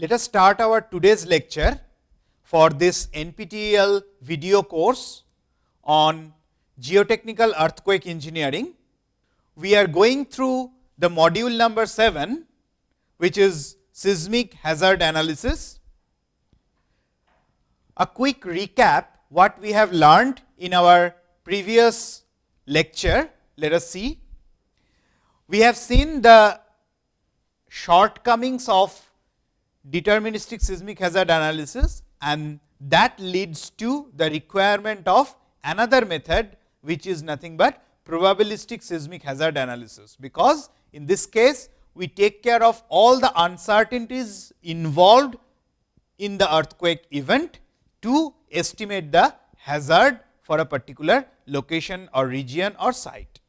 let us start our today's lecture for this NPTEL video course on geotechnical earthquake engineering. We are going through the module number 7, which is seismic hazard analysis. A quick recap what we have learned in our previous lecture, let us see. We have seen the shortcomings of deterministic seismic hazard analysis and that leads to the requirement of another method, which is nothing but probabilistic seismic hazard analysis. Because in this case, we take care of all the uncertainties involved in the earthquake event to estimate the hazard for a particular location or region or site.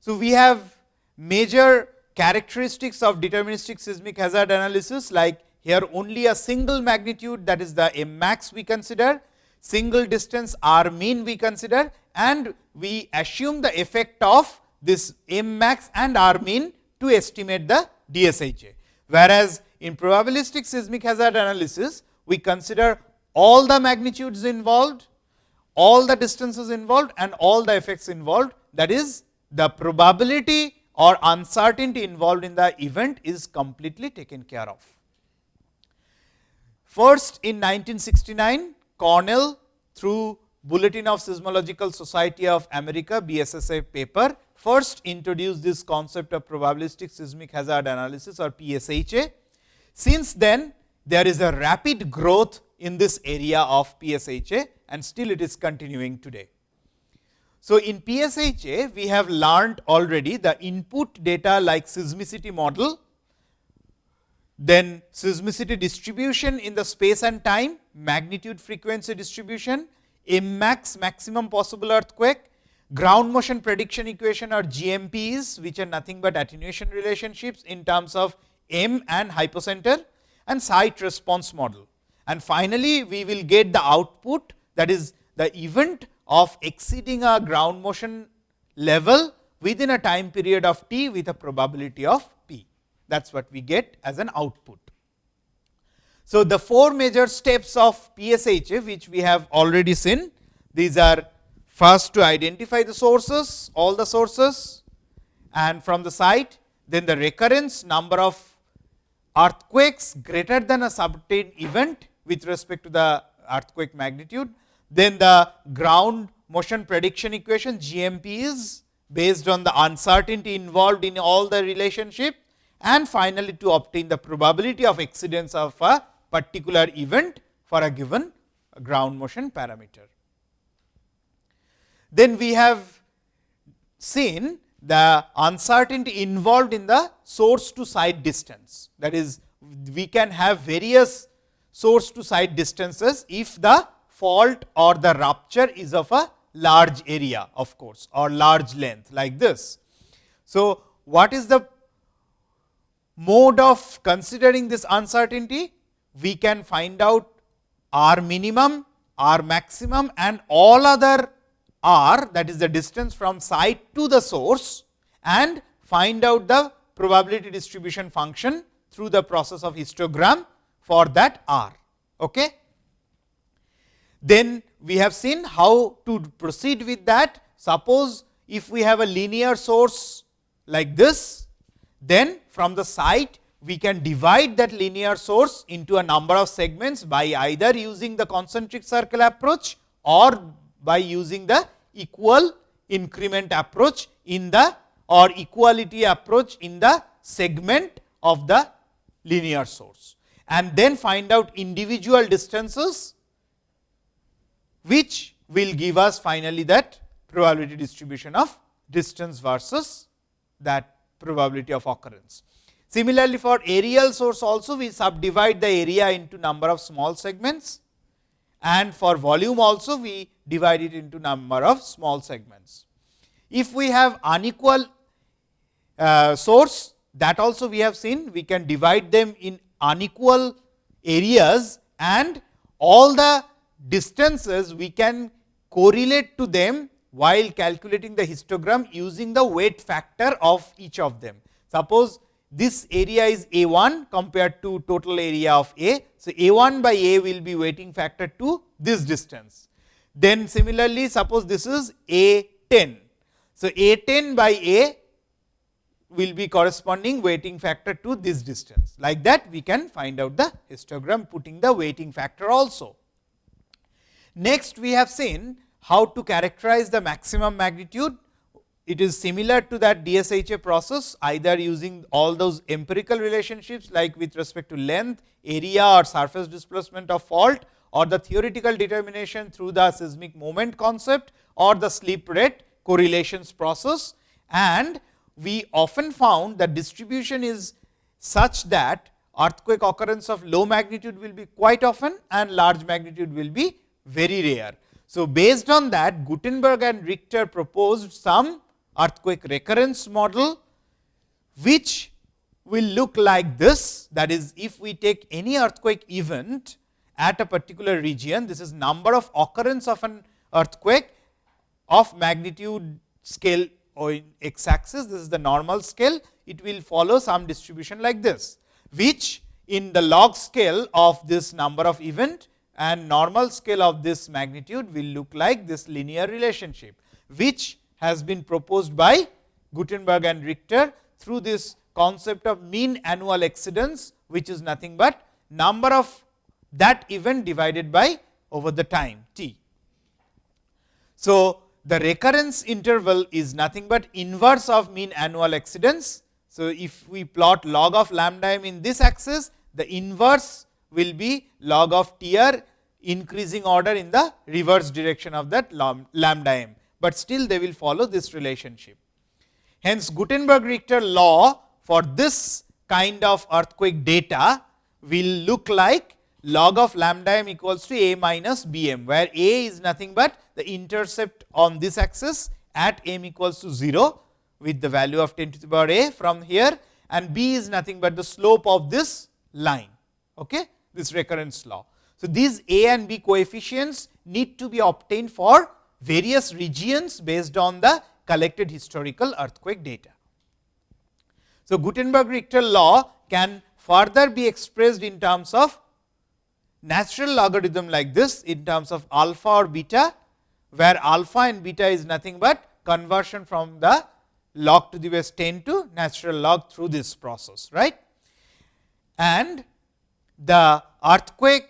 So, we have major characteristics of deterministic seismic hazard analysis like here only a single magnitude that is the m max we consider, single distance r mean we consider and we assume the effect of this m max and r mean to estimate the DSHA. Whereas, in probabilistic seismic hazard analysis, we consider all the magnitudes involved, all the distances involved and all the effects involved that is the probability or uncertainty involved in the event is completely taken care of. First in 1969, Cornell through Bulletin of Seismological Society of America BSSA paper first introduced this concept of probabilistic seismic hazard analysis or PSHA. Since then, there is a rapid growth in this area of PSHA and still it is continuing today. So, in PSHA, we have learned already the input data like seismicity model, then seismicity distribution in the space and time, magnitude frequency distribution, M max maximum possible earthquake, ground motion prediction equation or GMPs, which are nothing but attenuation relationships in terms of M and hypocenter and site response model. And finally, we will get the output that is the event of exceeding a ground motion level within a time period of t with a probability of p. That is what we get as an output. So, the four major steps of PSHA which we have already seen, these are First to identify the sources, all the sources and from the site, then the recurrence number of earthquakes greater than a certain event with respect to the earthquake magnitude. Then the ground motion prediction equation GMP is based on the uncertainty involved in all the relationship and finally, to obtain the probability of exceedance of a particular event for a given ground motion parameter. Then we have seen the uncertainty involved in the source to site distance. That is, we can have various source to site distances, if the fault or the rupture is of a large area of course, or large length like this. So, what is the mode of considering this uncertainty? We can find out r minimum, r maximum and all other r that is the distance from site to the source and find out the probability distribution function through the process of histogram for that r. Okay. Then we have seen how to proceed with that. Suppose if we have a linear source like this, then from the site we can divide that linear source into a number of segments by either using the concentric circle approach or by using the equal increment approach in the or equality approach in the segment of the linear source and then find out individual distances which will give us finally that probability distribution of distance versus that probability of occurrence. Similarly, for aerial source also we subdivide the area into number of small segments and for volume also we divide it into number of small segments. If we have unequal uh, source that also we have seen we can divide them in unequal areas and all the distances we can correlate to them while calculating the histogram using the weight factor of each of them. Suppose this area is A 1 compared to total area of A. So, A 1 by A will be weighting factor to this distance. Then similarly, suppose this is A 10. So, A 10 by A will be corresponding weighting factor to this distance. Like that we can find out the histogram putting the weighting factor also. Next we have seen how to characterize the maximum magnitude. It is similar to that DSHA process either using all those empirical relationships like with respect to length, area or surface displacement of fault or the theoretical determination through the seismic moment concept or the slip rate correlations process and we often found that distribution is such that earthquake occurrence of low magnitude will be quite often and large magnitude will be very rare. So, based on that Gutenberg and Richter proposed some earthquake recurrence model, which will look like this that is if we take any earthquake event at a particular region, this is number of occurrence of an earthquake of magnitude scale or in x axis this is the normal scale it will follow some distribution like this, which in the log scale of this number of event and normal scale of this magnitude will look like this linear relationship, which has been proposed by Gutenberg and Richter through this concept of mean annual exceedance, which is nothing but number of that event divided by over the time t. So, the recurrence interval is nothing but inverse of mean annual exceedance. So, if we plot log of lambda m in this axis, the inverse will be log of T r increasing order in the reverse direction of that lambda m, but still they will follow this relationship. Hence, Gutenberg Richter law for this kind of earthquake data will look like log of lambda m equals to a minus b m, where a is nothing but the intercept on this axis at m equals to 0 with the value of 10 to the power a from here and b is nothing but the slope of this line, okay, this recurrence law. So, these a and b coefficients need to be obtained for various regions based on the collected historical earthquake data. So, Gutenberg Richter law can further be expressed in terms of natural logarithm like this in terms of alpha or beta, where alpha and beta is nothing but conversion from the log to the base 10 to natural log through this process. right? And the earthquake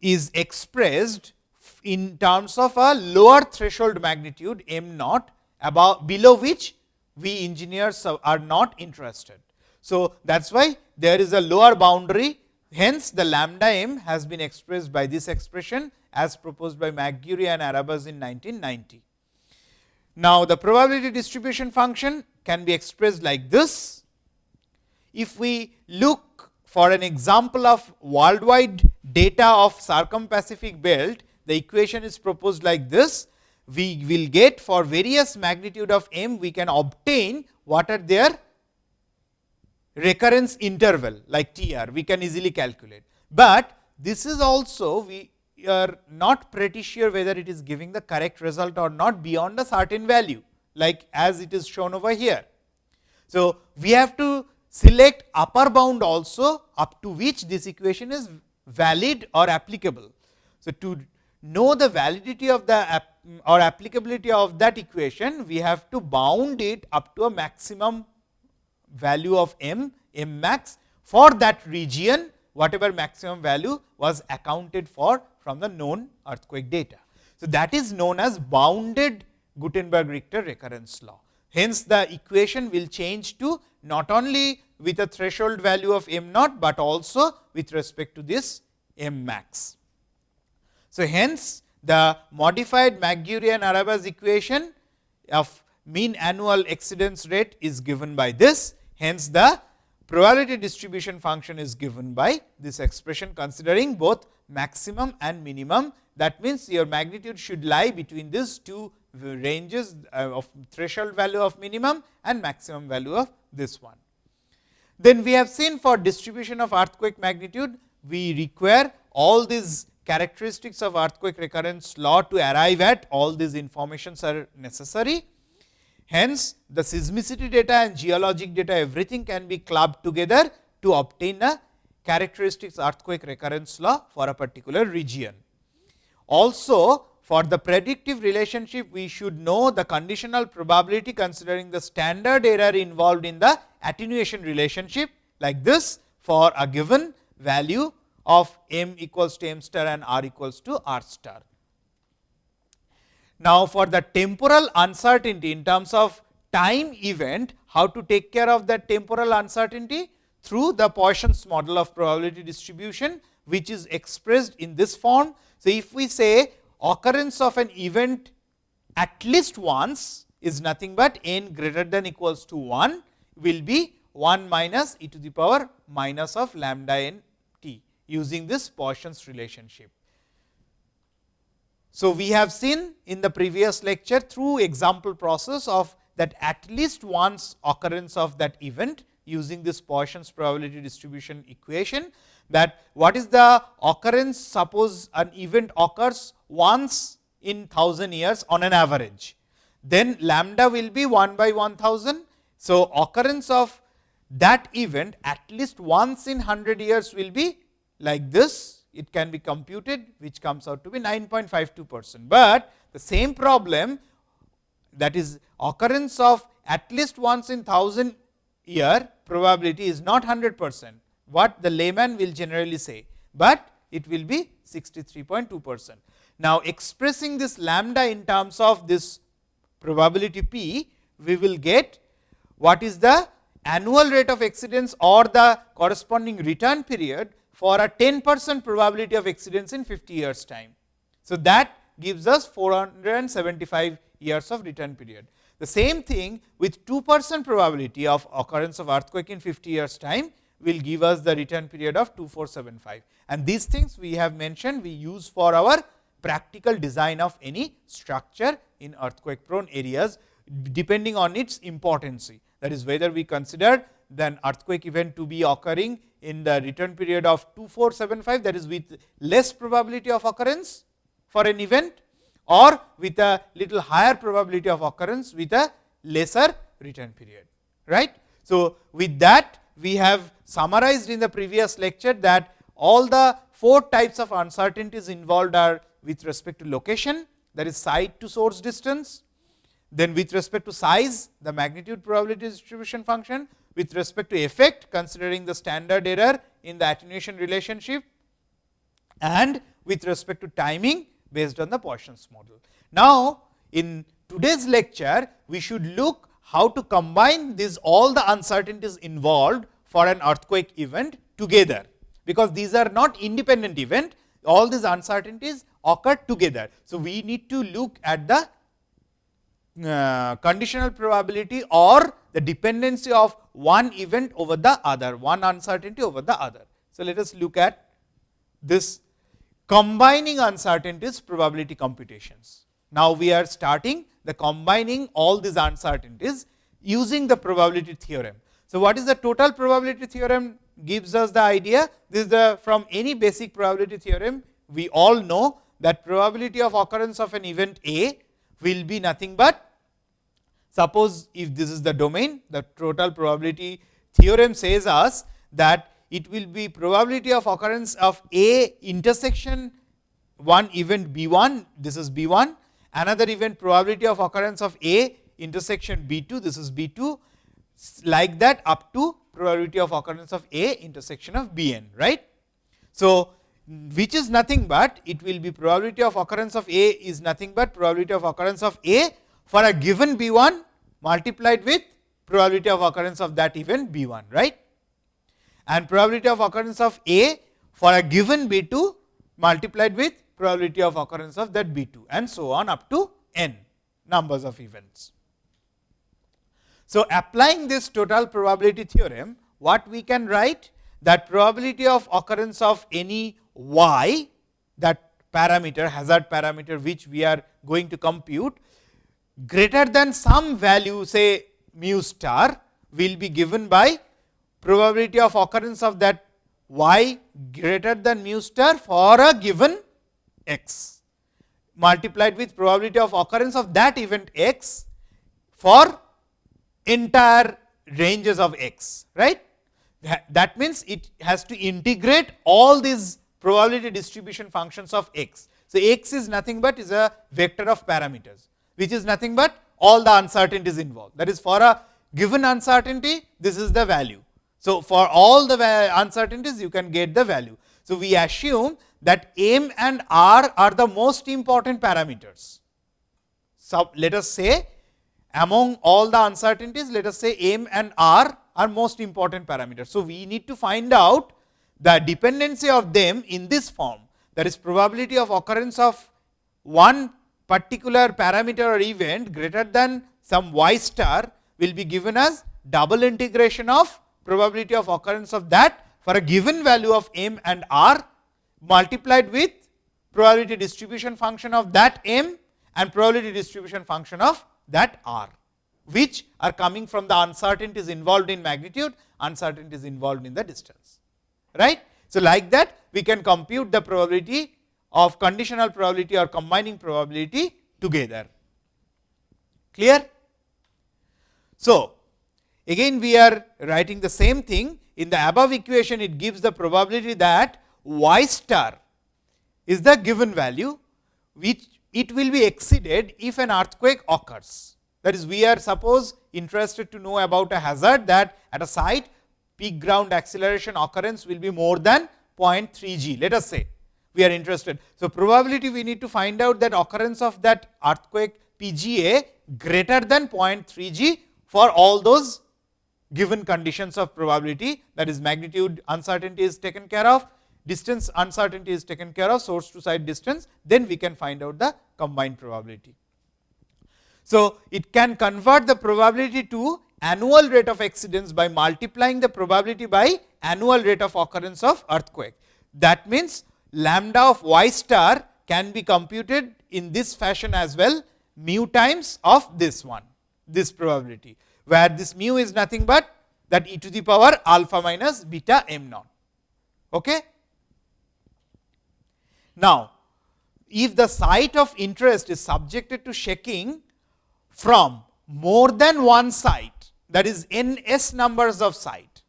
is expressed in terms of a lower threshold magnitude m naught above below which we engineers are not interested. So, that is why there is a lower boundary Hence, the lambda m has been expressed by this expression as proposed by McGuire and Arabasz in 1990. Now, the probability distribution function can be expressed like this. If we look for an example of worldwide data of circum-Pacific belt, the equation is proposed like this. We will get for various magnitude of m, we can obtain what are their recurrence interval like T r we can easily calculate, but this is also we are not pretty sure whether it is giving the correct result or not beyond a certain value like as it is shown over here. So, we have to select upper bound also up to which this equation is valid or applicable. So, to know the validity of the or applicability of that equation, we have to bound it up to a maximum value of m, m max for that region whatever maximum value was accounted for from the known earthquake data. So, that is known as bounded Gutenberg Richter recurrence law. Hence, the equation will change to not only with a threshold value of m naught, but also with respect to this m max. So, hence the modified McGuire and Arabasz equation of mean annual exceedance rate is given by this Hence, the probability distribution function is given by this expression considering both maximum and minimum. That means, your magnitude should lie between these two ranges uh, of threshold value of minimum and maximum value of this one. Then we have seen for distribution of earthquake magnitude, we require all these characteristics of earthquake recurrence law to arrive at all these informations are necessary. Hence, the seismicity data and geologic data everything can be clubbed together to obtain a characteristics earthquake recurrence law for a particular region. Also, for the predictive relationship, we should know the conditional probability considering the standard error involved in the attenuation relationship like this for a given value of m equals to m star and r equals to r star. Now, for the temporal uncertainty in terms of time event, how to take care of that temporal uncertainty? Through the Poisson's model of probability distribution, which is expressed in this form. So, if we say occurrence of an event at least once is nothing but n greater than equals to 1 will be 1 minus e to the power minus of lambda n t using this Poisson's relationship. So, we have seen in the previous lecture through example process of that at least once occurrence of that event using this Poisson's probability distribution equation that what is the occurrence suppose an event occurs once in 1000 years on an average. Then lambda will be 1 by 1000. So, occurrence of that event at least once in 100 years will be like this it can be computed which comes out to be 9.52 percent. But the same problem that is occurrence of at least once in 1000 year probability is not 100 percent what the layman will generally say, but it will be 63.2 percent. Now, expressing this lambda in terms of this probability p, we will get what is the annual rate of exceedance or the corresponding return period for a 10 percent probability of exceedance in 50 years time. So, that gives us 475 years of return period. The same thing with 2 percent probability of occurrence of earthquake in 50 years time will give us the return period of 2475. And these things we have mentioned we use for our practical design of any structure in earthquake prone areas depending on its importance. That is whether we consider then earthquake event to be occurring in the return period of 2475 that is with less probability of occurrence for an event or with a little higher probability of occurrence with a lesser return period. right? So, with that we have summarized in the previous lecture that all the four types of uncertainties involved are with respect to location that is site to source distance, then with respect to size the magnitude probability distribution function, with respect to effect considering the standard error in the attenuation relationship and with respect to timing based on the Poisson's model. Now, in today's lecture, we should look how to combine these all the uncertainties involved for an earthquake event together, because these are not independent event, all these uncertainties occur together. So, we need to look at the uh, conditional probability or the dependency of one event over the other, one uncertainty over the other. So, let us look at this combining uncertainties probability computations. Now, we are starting the combining all these uncertainties using the probability theorem. So, what is the total probability theorem gives us the idea? This is the from any basic probability theorem we all know that probability of occurrence of an event A will be nothing but Suppose if this is the domain, the total probability theorem says us that it will be probability of occurrence of A intersection one event B 1, this is B 1, another event probability of occurrence of A intersection B 2, this is B 2, like that up to probability of occurrence of A intersection of B n, right. So, which is nothing but it will be probability of occurrence of A is nothing but probability of occurrence of A for a given B 1 multiplied with probability of occurrence of that event B 1 right and probability of occurrence of A for a given B 2 multiplied with probability of occurrence of that B 2 and so on up to n numbers of events. So, applying this total probability theorem what we can write? That probability of occurrence of any y that parameter hazard parameter which we are going to compute greater than some value say mu star will be given by probability of occurrence of that y greater than mu star for a given x. Multiplied with probability of occurrence of that event x for entire ranges of x, right. That means, it has to integrate all these probability distribution functions of x. So, x is nothing but is a vector of parameters, which is nothing but all the uncertainties involved. That is for a given uncertainty, this is the value. So, for all the uncertainties, you can get the value. So, we assume that m and r are the most important parameters. So, let us say among all the uncertainties, let us say m and r are most important parameters. So, we need to find out the dependency of them in this form that is probability of occurrence of one particular parameter or event greater than some y star will be given as double integration of probability of occurrence of that for a given value of m and r multiplied with probability distribution function of that m and probability distribution function of that r, which are coming from the uncertainties involved in magnitude, uncertainties involved in the distance. Right? So, like that we can compute the probability of conditional probability or combining probability together. Clear? So, again we are writing the same thing in the above equation it gives the probability that y star is the given value which it will be exceeded if an earthquake occurs. That is we are suppose interested to know about a hazard that at a site peak ground acceleration occurrence will be more than 0.3 g let us say we are interested. So, probability we need to find out that occurrence of that earthquake PGA greater than 0.3 g for all those given conditions of probability that is magnitude uncertainty is taken care of, distance uncertainty is taken care of source to site distance, then we can find out the combined probability. So, it can convert the probability to annual rate of exceedance by multiplying the probability by annual rate of occurrence of earthquake. That means, lambda of y star can be computed in this fashion as well mu times of this one this probability, where this mu is nothing but that e to the power alpha minus beta m naught. Okay? Now, if the site of interest is subjected to shaking from more than one site that is n s numbers of site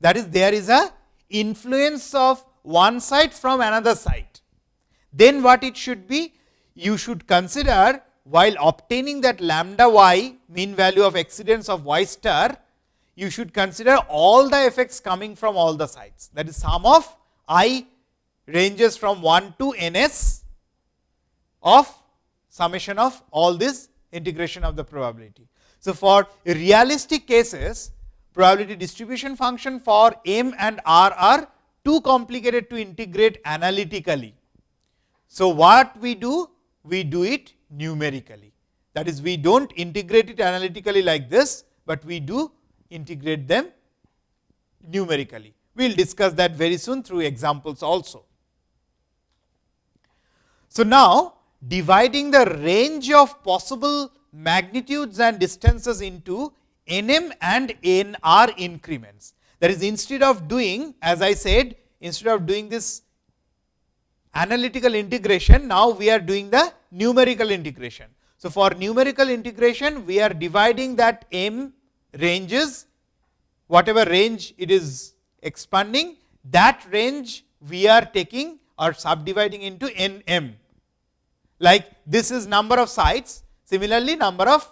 that is there is a influence of one site from another site. Then what it should be? You should consider while obtaining that lambda y mean value of exceedance of y star, you should consider all the effects coming from all the sites that is sum of i ranges from 1 to n s of summation of all this integration of the probability. So, for realistic cases probability distribution function for m and r are too complicated to integrate analytically. So, what we do? We do it numerically. That is we do not integrate it analytically like this, but we do integrate them numerically. We will discuss that very soon through examples also. So, now dividing the range of possible magnitudes and distances into nm and nr increments. That is instead of doing as I said instead of doing this analytical integration, now we are doing the numerical integration. So, for numerical integration we are dividing that m ranges whatever range it is expanding that range we are taking or subdividing into n m like this is number of sides similarly number of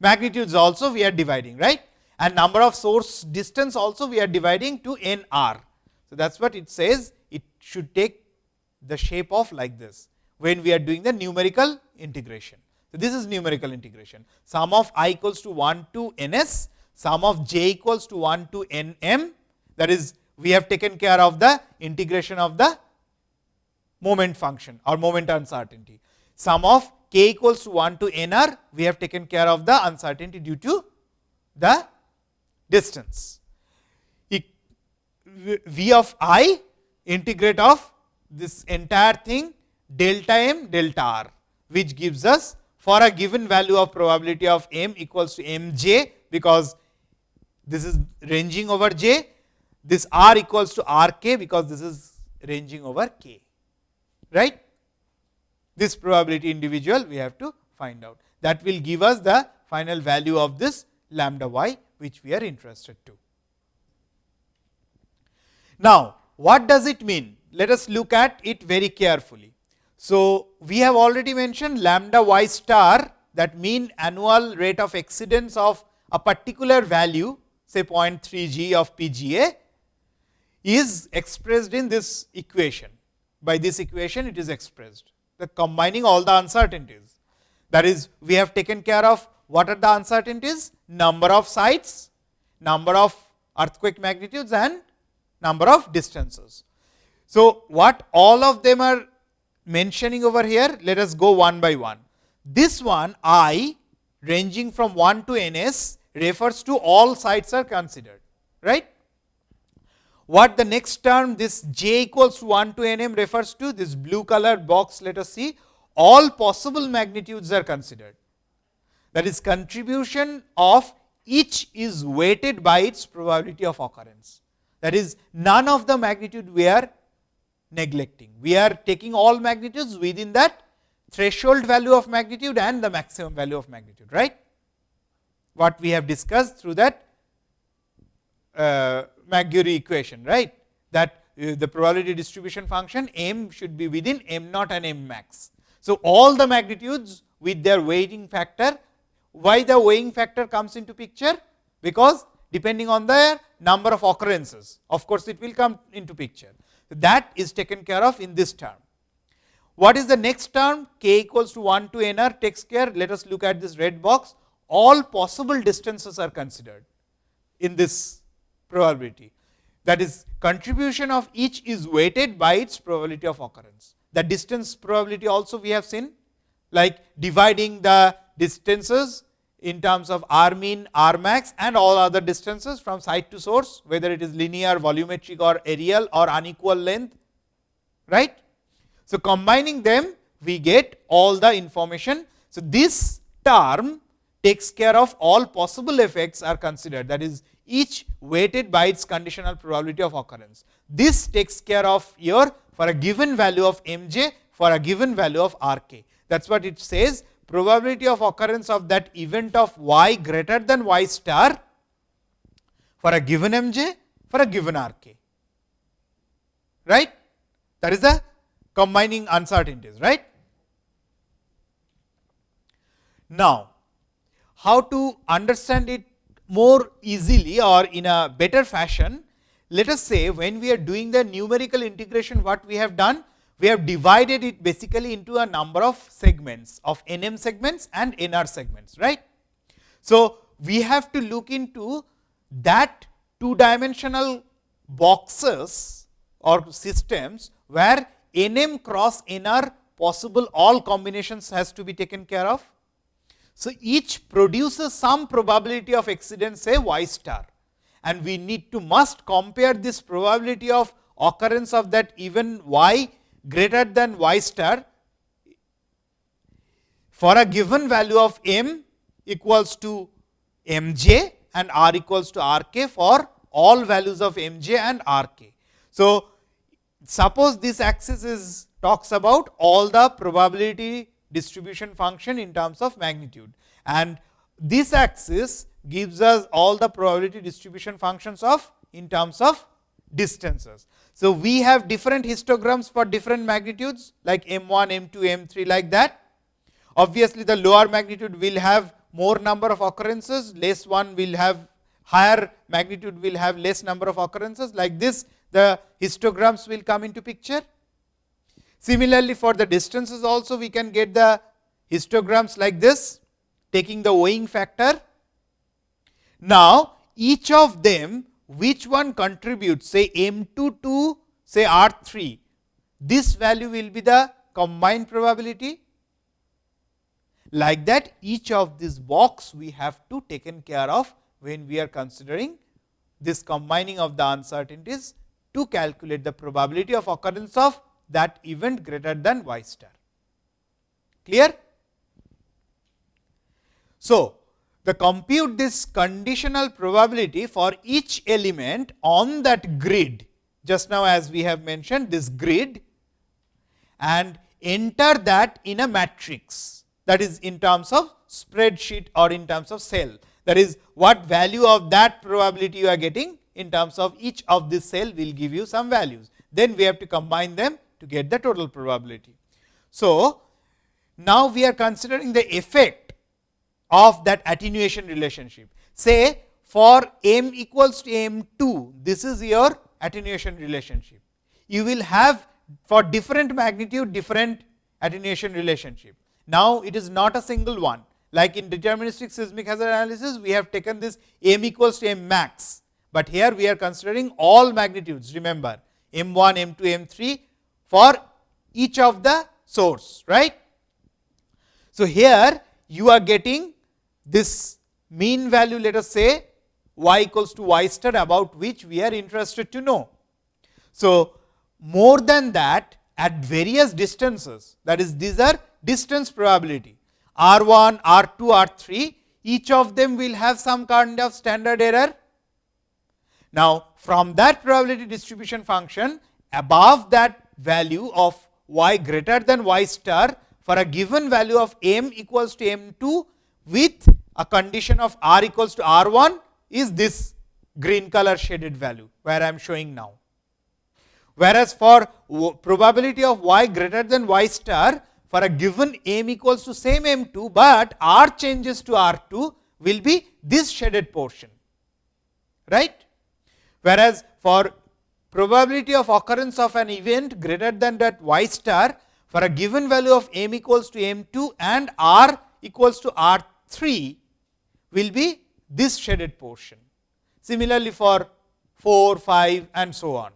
magnitudes also we are dividing right? And number of source distance also we are dividing to n r. So, that is what it says. It should take the shape of like this when we are doing the numerical integration. So, this is numerical integration. Sum of i equals to 1 to n s sum of j equals to 1 to n m. That is we have taken care of the integration of the moment function or moment uncertainty. Sum of k equals to 1 to n r we have taken care of the uncertainty due to the distance. V of i integrate of this entire thing delta m delta r which gives us for a given value of probability of m equals to m j because this is ranging over j this r equals to r k because this is ranging over k right this probability individual we have to find out that will give us the final value of this lambda y which we are interested to. Now, what does it mean? Let us look at it very carefully. So, we have already mentioned lambda y star that mean annual rate of exceedance of a particular value say 0.3 g of PGA is expressed in this equation. By this equation it is expressed the combining all the uncertainties. That is we have taken care of what are the uncertainties number of sites, number of earthquake magnitudes and number of distances. So, what all of them are mentioning over here let us go one by one. This one i ranging from 1 to ns refers to all sites are considered right. What the next term this j equals 1 to nm refers to this blue color box let us see all possible magnitudes are considered. That is contribution of each is weighted by its probability of occurrence. That is none of the magnitude we are neglecting. We are taking all magnitudes within that threshold value of magnitude and the maximum value of magnitude right. What we have discussed through that uh, McGuire equation, right? That uh, the probability distribution function m should be within m naught and m max. So, all the magnitudes with their weighting factor, why the weighing factor comes into picture? Because depending on the number of occurrences, of course, it will come into picture. That is taken care of in this term. What is the next term? k equals to 1 to n r takes care. Let us look at this red box. All possible distances are considered in this probability. That is contribution of each is weighted by its probability of occurrence. The distance probability also we have seen like dividing the distances in terms of r mean, r max and all other distances from site to source, whether it is linear, volumetric or aerial or unequal length. right? So, combining them we get all the information. So, this term takes care of all possible effects are considered that is each weighted by its conditional probability of occurrence. This takes care of your for a given value of m j for a given value of r k. That is what it says probability of occurrence of that event of y greater than y star for a given m j for a given r k. Right? That is the combining uncertainties. Right? Now, how to understand it more easily or in a better fashion, let us say when we are doing the numerical integration what we have done, we have divided it basically into a number of segments of nm segments and nr segments. right? So, we have to look into that two dimensional boxes or systems where nm cross nr possible all combinations has to be taken care of so, each produces some probability of accident say y star and we need to must compare this probability of occurrence of that even y greater than y star for a given value of m equals to m j and r equals to r k for all values of m j and r k. So, suppose this axis is talks about all the probability distribution function in terms of magnitude. And this axis gives us all the probability distribution functions of in terms of distances. So, we have different histograms for different magnitudes like m 1, m 2, m 3 like that. Obviously, the lower magnitude will have more number of occurrences, less one will have higher magnitude will have less number of occurrences like this the histograms will come into picture. Similarly, for the distances also we can get the histograms like this taking the weighing factor. Now, each of them which one contributes say m 2 to say r 3, this value will be the combined probability. Like that each of this box we have to taken care of when we are considering this combining of the uncertainties to calculate the probability of occurrence of that event greater than y star. Clear? So, the compute this conditional probability for each element on that grid just now as we have mentioned this grid and enter that in a matrix that is in terms of spreadsheet or in terms of cell. That is what value of that probability you are getting in terms of each of this cell will give you some values. Then we have to combine them to get the total probability. So, now we are considering the effect of that attenuation relationship. Say for m equals to m 2, this is your attenuation relationship. You will have for different magnitude different attenuation relationship. Now, it is not a single one like in deterministic seismic hazard analysis we have taken this m equals to m max, but here we are considering all magnitudes remember m 1, m 2, m 3 for each of the source right. So, here you are getting this mean value let us say y equals to y star about which we are interested to know. So, more than that at various distances that is these are distance probability r 1, r 2, r 3 each of them will have some kind of standard error. Now, from that probability distribution function above that value of y greater than y star for a given value of m equals to m 2 with a condition of r equals to r 1 is this green color shaded value, where I am showing now. Whereas, for probability of y greater than y star for a given m equals to same m 2, but r changes to r 2 will be this shaded portion. right? Whereas, for probability of occurrence of an event greater than that y star for a given value of m equals to m 2 and r equals to r 3 will be this shaded portion. Similarly, for 4, 5 and so on.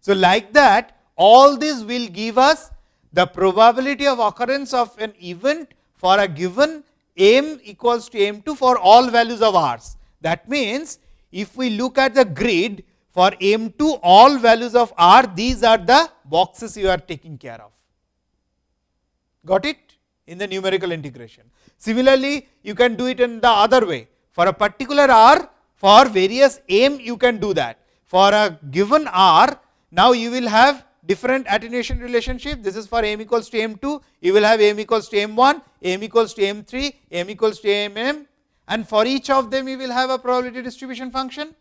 So, like that all this will give us the probability of occurrence of an event for a given m equals to m 2 for all values of r's. That means, if we look at the grid for m 2 all values of r these are the boxes you are taking care of. Got it in the numerical integration. Similarly, you can do it in the other way for a particular r for various m you can do that. For a given r now you will have different attenuation relationship this is for m equals to m 2 you will have m equals to m 1 m equals to m 3 m equals to m m and for each of them you will have a probability distribution function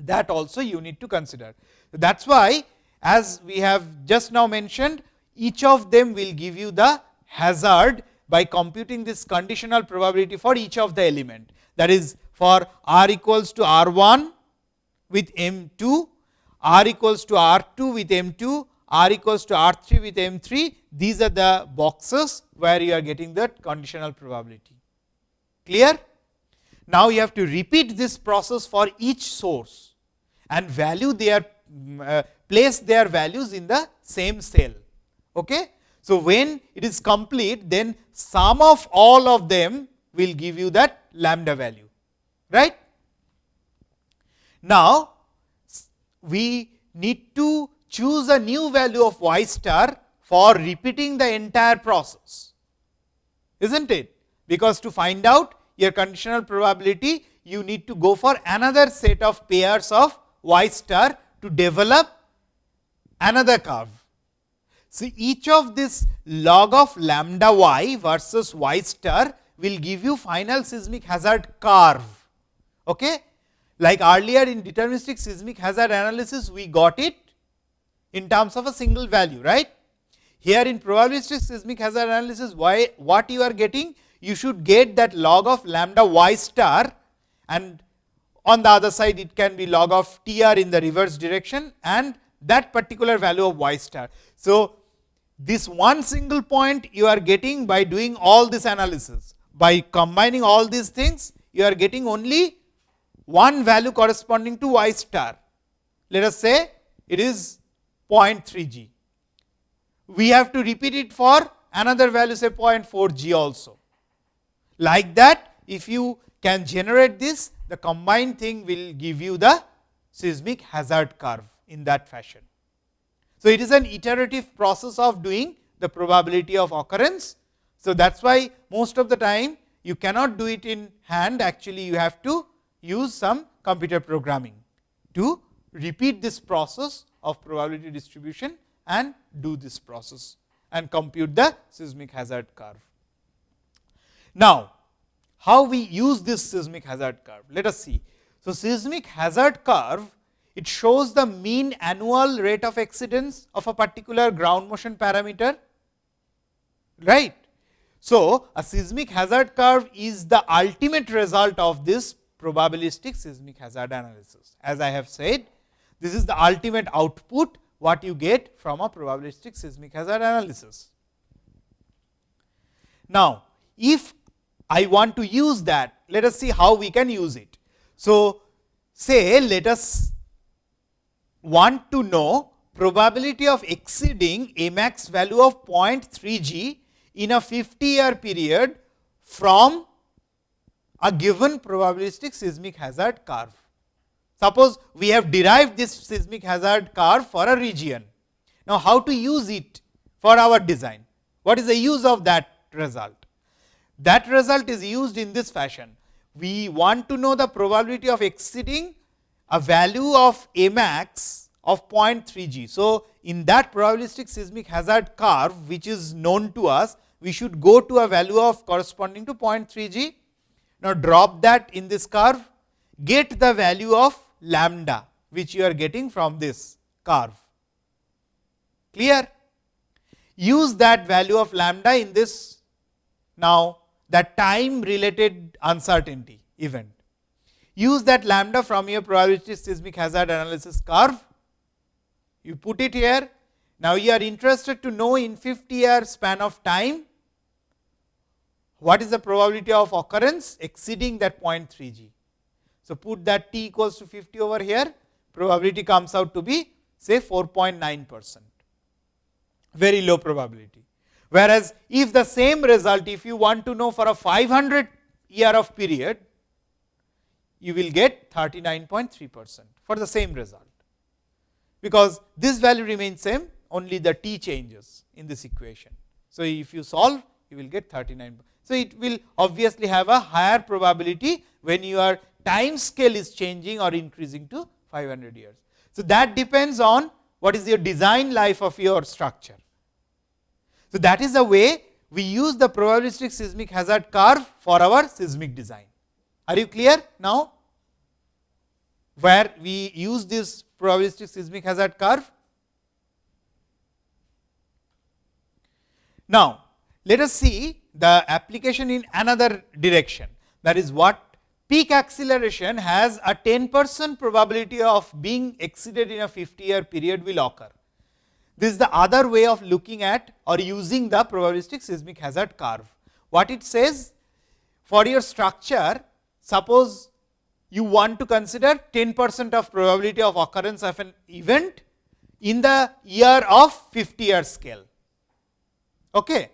that also you need to consider. That is why as we have just now mentioned each of them will give you the hazard by computing this conditional probability for each of the element. That is for r equals to r 1 with m 2, r equals to r 2 with m 2, r equals to r 3 with m 3. These are the boxes where you are getting that conditional probability. Clear? Now, you have to repeat this process for each source and value their uh, place their values in the same cell. Okay? So, when it is complete then sum of all of them will give you that lambda value right. Now, we need to choose a new value of y star for repeating the entire process is not it because to find out your conditional probability you need to go for another set of pairs of y star to develop another curve See each of this log of lambda y versus y star will give you final seismic hazard curve. Okay? Like earlier in deterministic seismic hazard analysis, we got it in terms of a single value, right. Here in probabilistic seismic hazard analysis, why, what you are getting? You should get that log of lambda y star and on the other side it can be log of TR in the reverse direction and that particular value of y star. So, this one single point you are getting by doing all this analysis. By combining all these things, you are getting only one value corresponding to y star. Let us say it is 0.3 g. We have to repeat it for another value say 0.4 g also. Like that, if you can generate this, the combined thing will give you the seismic hazard curve in that fashion. So, it is an iterative process of doing the probability of occurrence. So, that is why most of the time you cannot do it in hand actually you have to use some computer programming to repeat this process of probability distribution and do this process and compute the seismic hazard curve. Now, how we use this seismic hazard curve? Let us see. So, seismic hazard curve it shows the mean annual rate of exceedance of a particular ground motion parameter, right. So, a seismic hazard curve is the ultimate result of this probabilistic seismic hazard analysis. As I have said, this is the ultimate output what you get from a probabilistic seismic hazard analysis. Now, if I want to use that, let us see how we can use it. So, say let us want to know probability of exceeding a max value of 0.3 g in a 50 year period from a given probabilistic seismic hazard curve. Suppose we have derived this seismic hazard curve for a region. Now, how to use it for our design? What is the use of that result? That result is used in this fashion. We want to know the probability of exceeding a value of A max of 0.3 g. So, in that probabilistic seismic hazard curve which is known to us, we should go to a value of corresponding to 0.3 g. Now, drop that in this curve, get the value of lambda which you are getting from this curve. Clear? Use that value of lambda in this now that time related uncertainty event. Use that lambda from your probability seismic hazard analysis curve. You put it here. Now, you are interested to know in 50 year span of time what is the probability of occurrence exceeding that 0.3 g. So, put that t equals to 50 over here, probability comes out to be say 4.9 percent, very low probability. Whereas, if the same result, if you want to know for a 500 year of period, you will get 39.3 percent for the same result, because this value remains same, only the t changes in this equation. So, if you solve, you will get 39. So, it will obviously have a higher probability when your time scale is changing or increasing to 500 years. So, that depends on what is your design life of your structure. So, that is the way we use the probabilistic seismic hazard curve for our seismic design. Are you clear now? Where we use this probabilistic seismic hazard curve? Now, let us see the application in another direction that is what peak acceleration has a 10 percent probability of being exceeded in a 50 year period will occur. This is the other way of looking at or using the probabilistic seismic hazard curve. What it says for your structure, suppose you want to consider 10 percent of probability of occurrence of an event in the year of 50 year scale. Okay.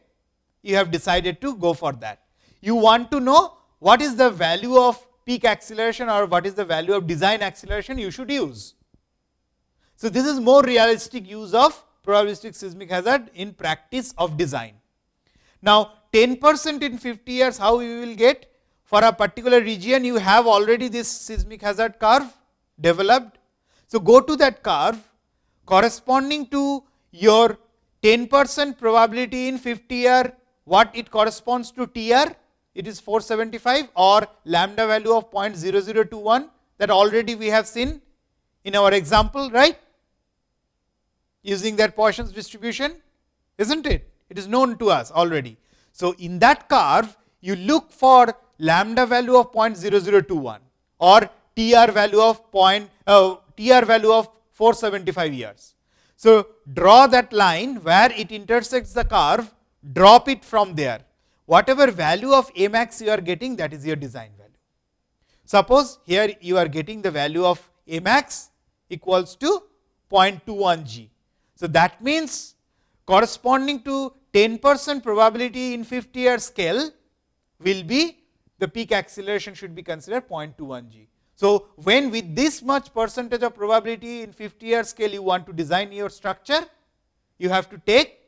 You have decided to go for that. You want to know what is the value of peak acceleration or what is the value of design acceleration you should use. So, this is more realistic use of probabilistic seismic hazard in practice of design. Now, 10 percent in 50 years how you will get for a particular region you have already this seismic hazard curve developed. So, go to that curve corresponding to your 10 percent probability in 50 year what it corresponds to TR it is 475 or lambda value of 0.0021 that already we have seen in our example right using that Poisson's distribution is not it it is known to us already. So, in that curve you look for lambda value of 0.0021 or TR value of point uh, TR value of 475 years. So, draw that line where it intersects the curve drop it from there whatever value of A max you are getting that is your design value. Suppose here you are getting the value of A max equals to 0.21 g. So, that means corresponding to 10 percent probability in 50 year scale will be the peak acceleration should be considered 0.21 g. So, when with this much percentage of probability in 50 year scale you want to design your structure, you have to take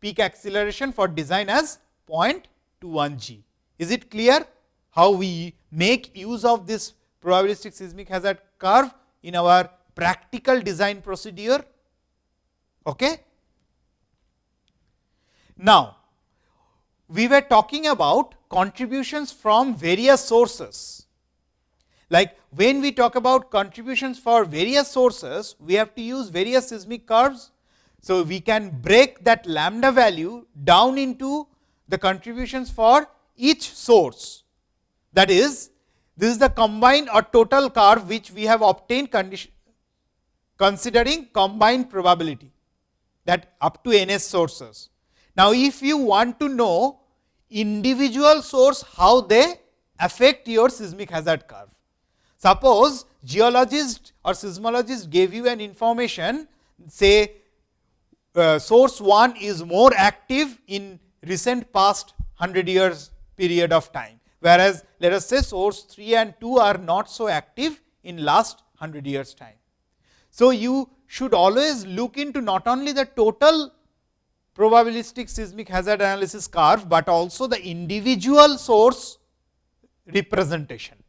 peak acceleration for design as 0.21 g. Is it clear how we make use of this probabilistic seismic hazard curve in our practical design procedure? Okay. Now, we were talking about contributions from various sources. Like when we talk about contributions for various sources, we have to use various seismic curves. So, we can break that lambda value down into the contributions for each source. That is, this is the combined or total curve which we have obtained considering combined probability that up to ns sources. Now, if you want to know individual source how they affect your seismic hazard curve. Suppose geologist or seismologist gave you an information say uh, source 1 is more active in recent past 100 years period of time, whereas let us say source 3 and 2 are not so active in last 100 years time. So, you should always look into not only the total probabilistic seismic hazard analysis curve, but also the individual source representation.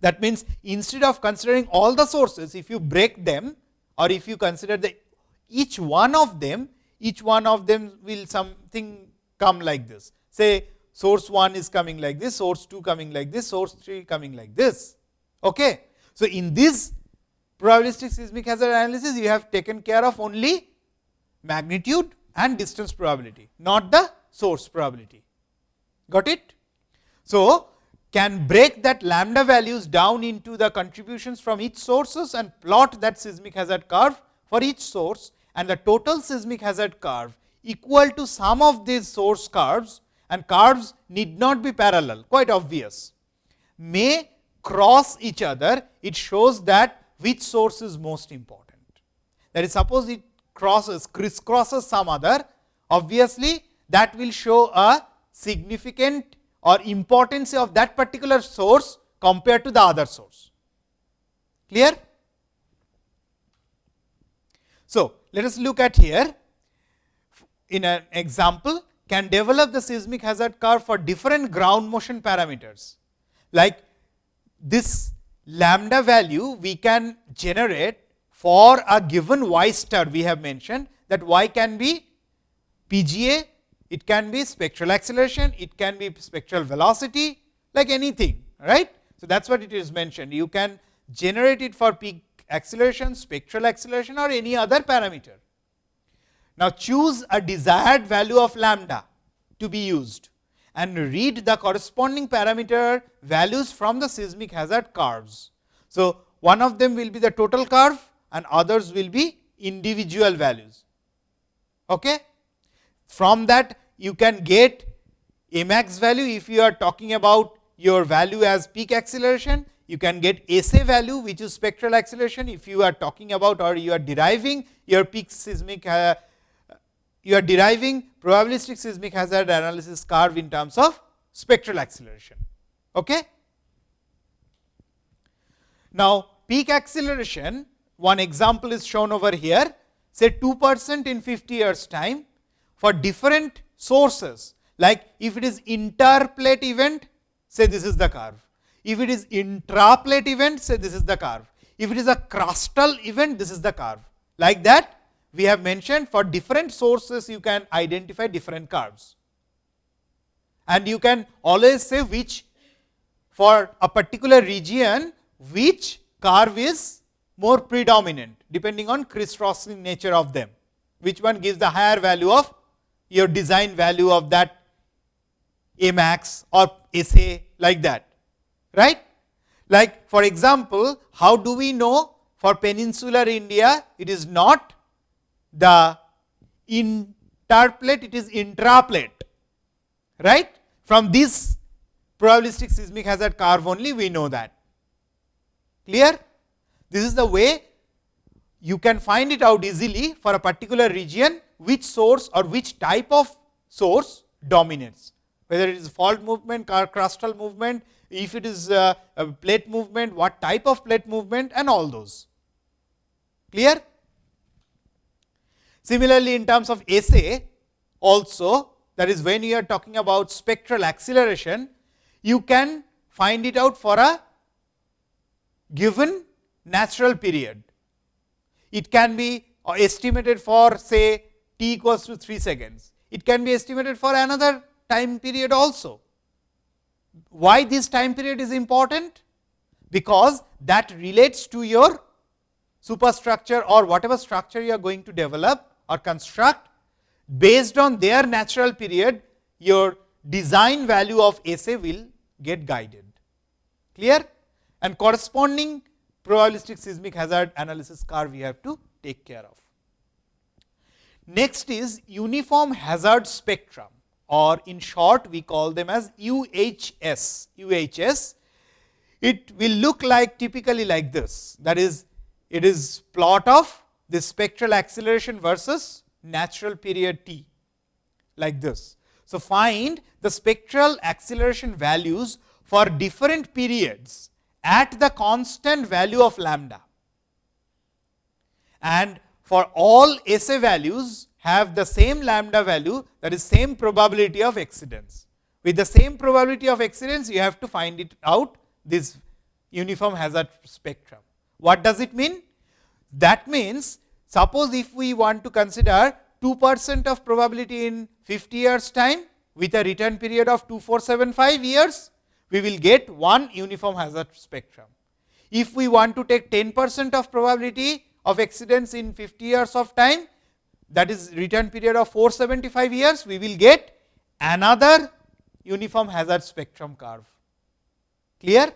That means, instead of considering all the sources, if you break them or if you consider the each one of them, each one of them will something come like this. Say source 1 is coming like this, source 2 coming like this, source 3 coming like this. Okay. So, in this probabilistic seismic hazard analysis, you have taken care of only magnitude and distance probability, not the source probability. Got it? So, can break that lambda values down into the contributions from each sources and plot that seismic hazard curve for each source and the total seismic hazard curve equal to sum of these source curves and curves need not be parallel quite obvious may cross each other it shows that which source is most important. That is suppose it crosses crisscrosses some other obviously that will show a significant or importance of that particular source compared to the other source. Clear? So, let us look at here in an example can develop the seismic hazard curve for different ground motion parameters. Like this lambda value we can generate for a given y star we have mentioned that y can be PGA, it can be spectral acceleration, it can be spectral velocity like anything right. So, that is what it is mentioned you can generate it for peak acceleration, spectral acceleration or any other parameter. Now, choose a desired value of lambda to be used and read the corresponding parameter values from the seismic hazard curves. So, one of them will be the total curve and others will be individual values. Okay? From that you can get a max value if you are talking about your value as peak acceleration, you can get SA value which is spectral acceleration if you are talking about or you are deriving your peak seismic uh, you are deriving probabilistic seismic hazard analysis curve in terms of spectral acceleration. Okay? Now, peak acceleration one example is shown over here, say 2 percent in 50 years time for different sources, like if it is interplate event, say this is the curve. If it is intraplate event, say this is the curve. If it is a crustal event, this is the curve. Like that, we have mentioned for different sources, you can identify different curves. And you can always say which for a particular region, which curve is more predominant depending on crisscrossing nature of them, which one gives the higher value of your design value of that A max or SA like that, right. Like for example, how do we know for peninsular India, it is not the interplate, it is intraplate, right. From this probabilistic seismic hazard curve only we know that. Clear? This is the way you can find it out easily for a particular region which source or which type of source dominates, whether it is fault movement, crustal movement, if it is a, a plate movement, what type of plate movement and all those. Clear? Similarly, in terms of SA also that is when you are talking about spectral acceleration, you can find it out for a given natural period. It can be uh, estimated for say t equals to 3 seconds. It can be estimated for another time period also. Why this time period is important? Because that relates to your superstructure or whatever structure you are going to develop or construct based on their natural period your design value of SA will get guided. Clear? And corresponding probabilistic seismic hazard analysis curve we have to take care of. Next is uniform hazard spectrum or in short we call them as UHS. UHS it will look like typically like this that is it is plot of the spectral acceleration versus natural period t like this. So, find the spectral acceleration values for different periods at the constant value of lambda and for all SA values have the same lambda value that is same probability of exceedance. With the same probability of exceedance you have to find it out this uniform hazard spectrum. What does it mean? That means suppose if we want to consider 2 percent of probability in 50 years time with a return period of 2475 years, we will get one uniform hazard spectrum. If we want to take 10 percent of probability of exceedance in 50 years of time, that is return period of 475 years, we will get another uniform hazard spectrum curve. Clear?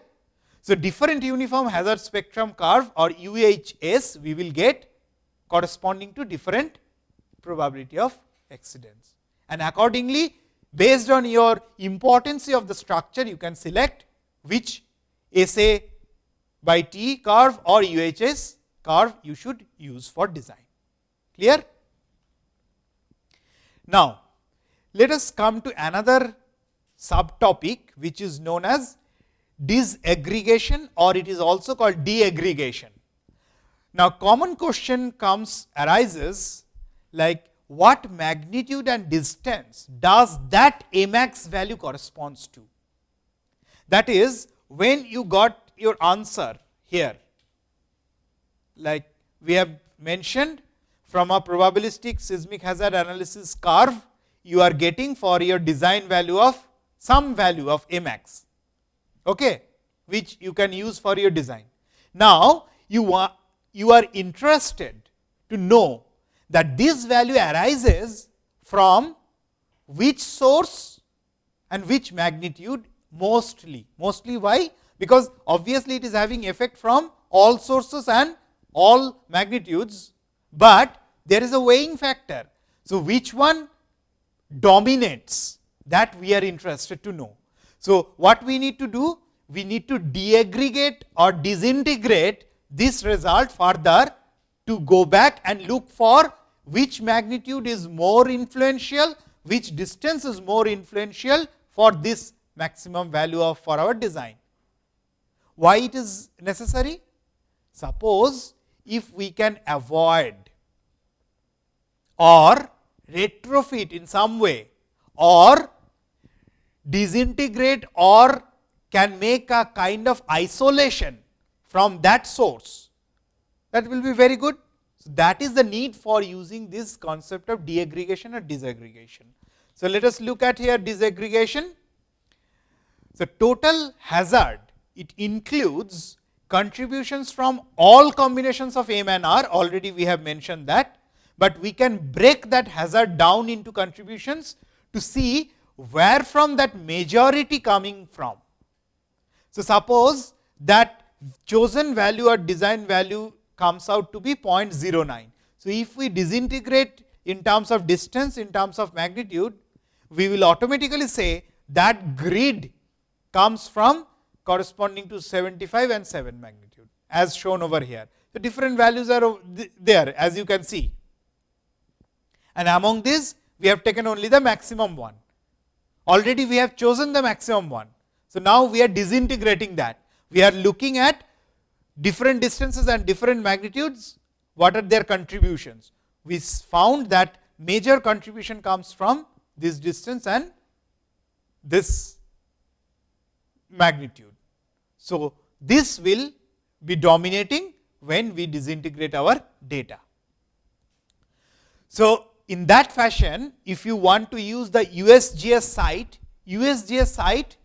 So, different uniform hazard spectrum curve or UHS we will get corresponding to different probability of exceedance. And accordingly, based on your importance of the structure, you can select which SA by T curve or UHS curve you should use for design. Clear? Now, let us come to another subtopic which is known as disaggregation or it is also called deaggregation. Now, common question comes arises like what magnitude and distance does that Amax value corresponds to. That is when you got your answer here like we have mentioned from a probabilistic seismic hazard analysis curve you are getting for your design value of some value of Amax okay, which you can use for your design. Now, you are you are interested to know that this value arises from which source and which magnitude mostly. Mostly why? Because obviously, it is having effect from all sources and all magnitudes, but there is a weighing factor. So, which one dominates that we are interested to know. So, what we need to do? We need to deaggregate or disintegrate this result further to go back and look for which magnitude is more influential, which distance is more influential for this maximum value of for our design. Why it is necessary? Suppose if we can avoid or retrofit in some way or disintegrate or can make a kind of isolation from that source, that will be very good. So, that is the need for using this concept of deaggregation or disaggregation. So, let us look at here disaggregation. So, total hazard it includes contributions from all combinations of M and R already we have mentioned that, but we can break that hazard down into contributions to see where from that majority coming from. So, suppose that chosen value or design value comes out to be 0.09. So, if we disintegrate in terms of distance in terms of magnitude, we will automatically say that grid comes from corresponding to 75 and 7 magnitude as shown over here. The different values are there as you can see and among these we have taken only the maximum one. Already we have chosen the maximum one. So, now we are disintegrating that. We are looking at different distances and different magnitudes, what are their contributions. We found that major contribution comes from this distance and this magnitude. So, this will be dominating when we disintegrate our data. So, in that fashion, if you want to use the USGS site, USGS site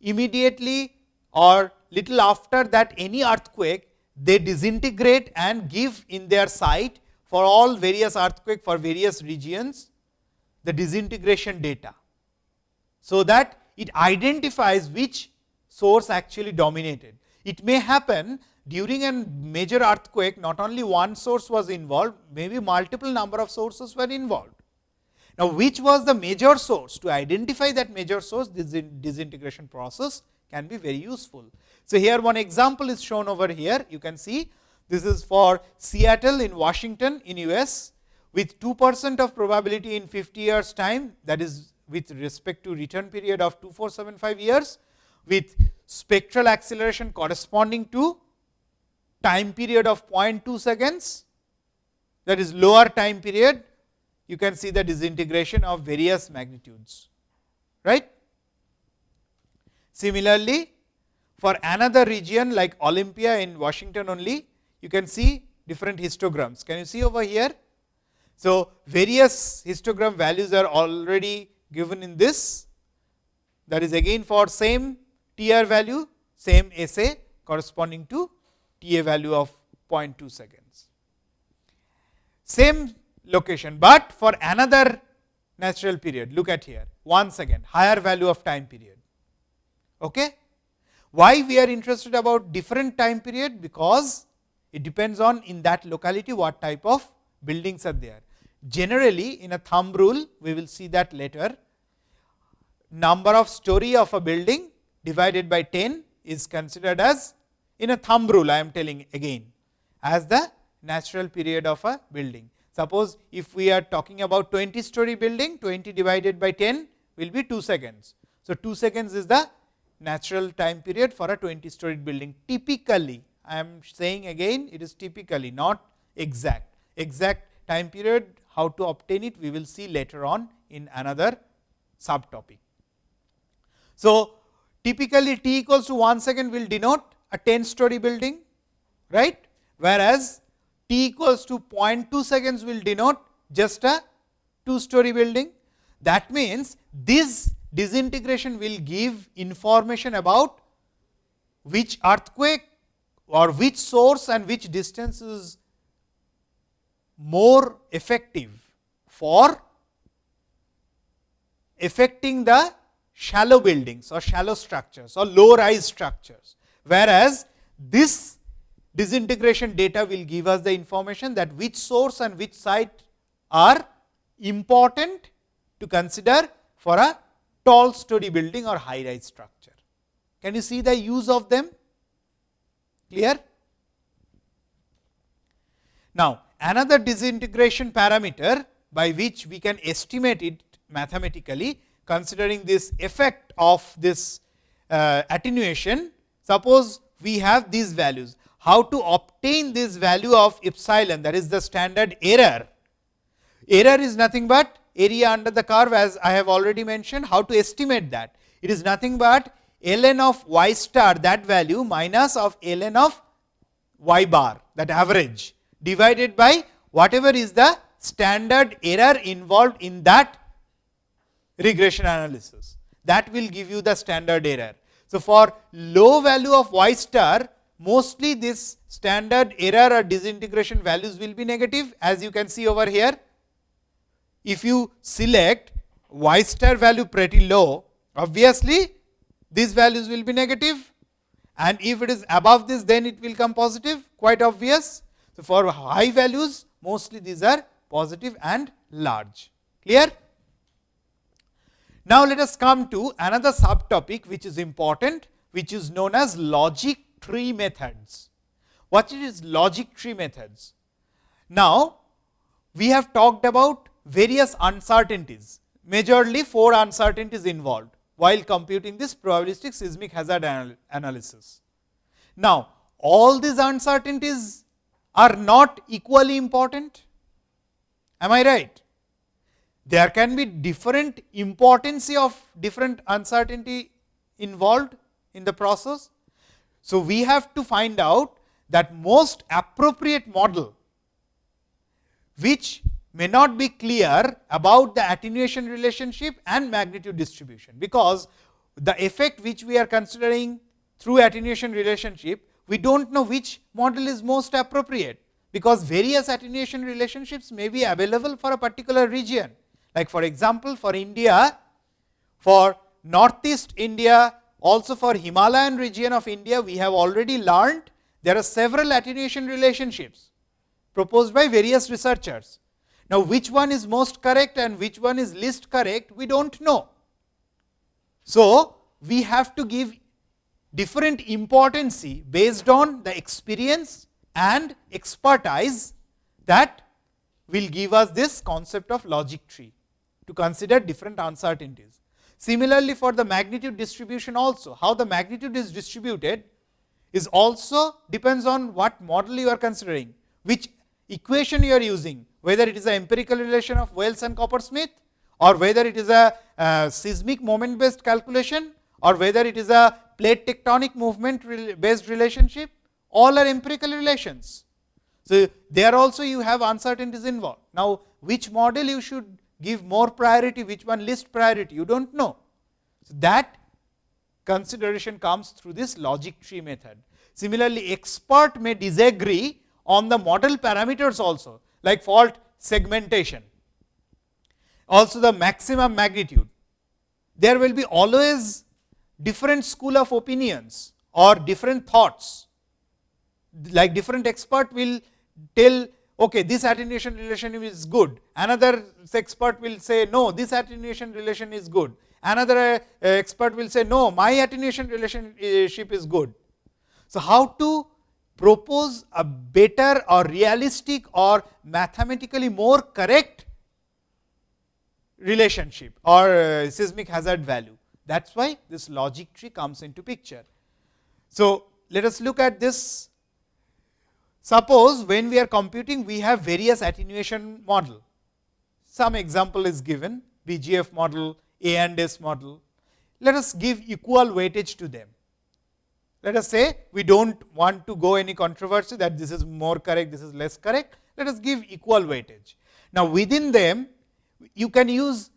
immediately or little after that any earthquake, they disintegrate and give in their site for all various earthquake for various regions the disintegration data. So, that it identifies which source actually dominated. It may happen during a major earthquake not only one source was involved, maybe multiple number of sources were involved. Now, which was the major source to identify that major source this disintegration process can be very useful. So, here one example is shown over here you can see this is for Seattle in Washington in US with 2 percent of probability in 50 years time that is with respect to return period of 2475 years with spectral acceleration corresponding to time period of 0.2 seconds that is lower time period you can see the disintegration of various magnitudes right. Similarly, for another region like Olympia in Washington only you can see different histograms can you see over here. So, various histogram values are already given in this that is again for same TR value same SA corresponding to TA value of 0.2 seconds. Same location, but for another natural period look at here once again higher value of time period. Okay? Why we are interested about different time period? Because it depends on in that locality what type of buildings are there. Generally in a thumb rule we will see that later number of story of a building divided by 10 is considered as in a thumb rule I am telling again as the natural period of a building. Suppose if we are talking about 20 story building 20 divided by 10 will be 2 seconds. So, 2 seconds is the natural time period for a 20 story building typically I am saying again it is typically not exact exact time period how to obtain it we will see later on in another subtopic. So, typically t equals to 1 second will denote a 10 story building right whereas t equals to 0.2 seconds will denote just a 2 story building. That means, this disintegration will give information about which earthquake or which source and which distance is more effective for affecting the shallow buildings or shallow structures or low rise structures. Whereas, this disintegration data will give us the information that which source and which site are important to consider for a tall story building or high rise structure. Can you see the use of them? Clear? Now, another disintegration parameter by which we can estimate it mathematically considering this effect of this uh, attenuation. Suppose we have these values, how to obtain this value of epsilon that is the standard error. Error is nothing but area under the curve as I have already mentioned how to estimate that. It is nothing but ln of y star that value minus of ln of y bar that average divided by whatever is the standard error involved in that regression analysis that will give you the standard error. So, for low value of y star mostly this standard error or disintegration values will be negative as you can see over here if you select y star value pretty low, obviously these values will be negative and if it is above this then it will come positive quite obvious. So, for high values mostly these are positive and large clear. Now, let us come to another subtopic which is important which is known as logic tree methods. What is logic tree methods? Now, we have talked about various uncertainties, majorly four uncertainties involved while computing this probabilistic seismic hazard anal analysis. Now, all these uncertainties are not equally important, am I right? There can be different importance of different uncertainty involved in the process. So, we have to find out that most appropriate model which may not be clear about the attenuation relationship and magnitude distribution, because the effect which we are considering through attenuation relationship, we do not know which model is most appropriate, because various attenuation relationships may be available for a particular region. Like for example, for India, for northeast India, also for Himalayan region of India, we have already learned there are several attenuation relationships proposed by various researchers. Now, which one is most correct and which one is least correct, we do not know. So, we have to give different importance based on the experience and expertise that will give us this concept of logic tree to consider different uncertainties. Similarly, for the magnitude distribution also, how the magnitude is distributed is also depends on what model you are considering, which equation you are using, whether it is an empirical relation of Wells and Coppersmith or whether it is a, a seismic moment based calculation or whether it is a plate tectonic movement based relationship, all are empirical relations. So, there also you have uncertainties involved. Now, which model you should give more priority, which one least priority, you do not know. So, that consideration comes through this logic tree method. Similarly, expert may disagree on the model parameters also like fault segmentation, also the maximum magnitude. There will be always different school of opinions or different thoughts, like different expert will tell okay, this attenuation relation is good, another expert will say no, this attenuation relation is good, another uh, expert will say no, my attenuation relationship is good. So, how to propose a better or realistic or mathematically more correct relationship or uh, seismic hazard value. That is why this logic tree comes into picture. So, let us look at this. Suppose when we are computing, we have various attenuation model. Some example is given BJF model, A and S model. Let us give equal weightage to them. Let us say we do not want to go any controversy that this is more correct, this is less correct. Let us give equal weightage. Now, within them you can use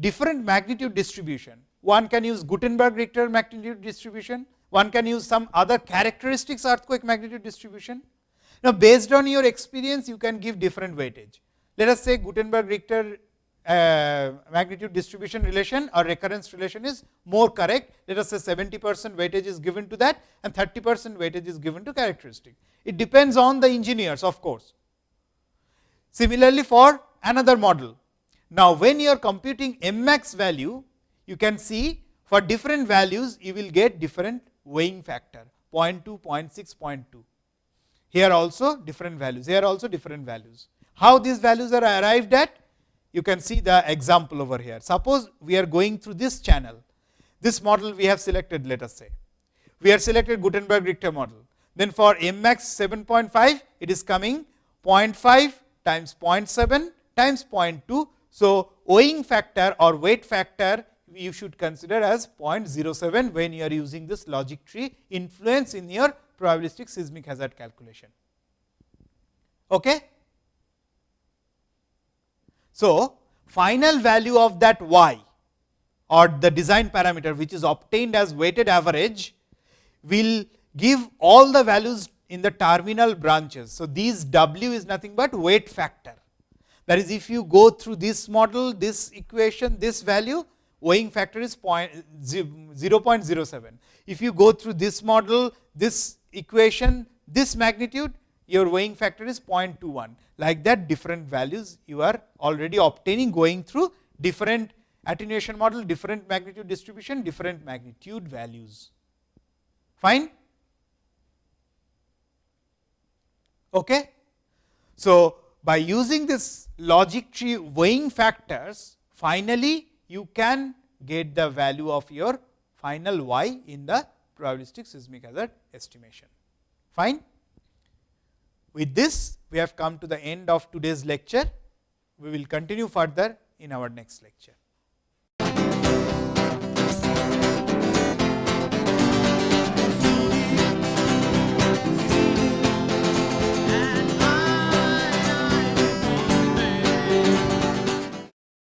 different magnitude distribution. One can use Gutenberg Richter magnitude distribution, one can use some other characteristics earthquake magnitude distribution. Now, based on your experience you can give different weightage. Let us say Gutenberg Richter uh, magnitude distribution relation or recurrence relation is more correct. Let us say 70 percent weightage is given to that and 30 percent weightage is given to characteristic. It depends on the engineers of course. Similarly, for another model. Now, when you are computing m max value, you can see for different values you will get different weighing factor 0 0.2, 0 0.6, 0 0.2. Here also different values, here also different values. How these values are arrived at? You can see the example over here. Suppose we are going through this channel, this model we have selected let us say. We have selected Gutenberg Richter model. Then for m max 7.5, it is coming 0.5 times 0.7 times 0.2. So, weighing factor or weight factor you should consider as 0.07 when you are using this logic tree influence in your probabilistic seismic hazard calculation. Okay? So, final value of that y or the design parameter which is obtained as weighted average will give all the values in the terminal branches. So, these w is nothing but weight factor. That is if you go through this model, this equation, this value weighing factor is 0.07. If you go through this model, this equation, this magnitude, your weighing factor is 0.21 like that different values you are already obtaining going through different attenuation model, different magnitude distribution, different magnitude values. Fine? Okay? So, by using this logic tree weighing factors, finally, you can get the value of your final y in the probabilistic seismic hazard estimation. Fine? With this, we have come to the end of today's lecture. We will continue further in our next lecture.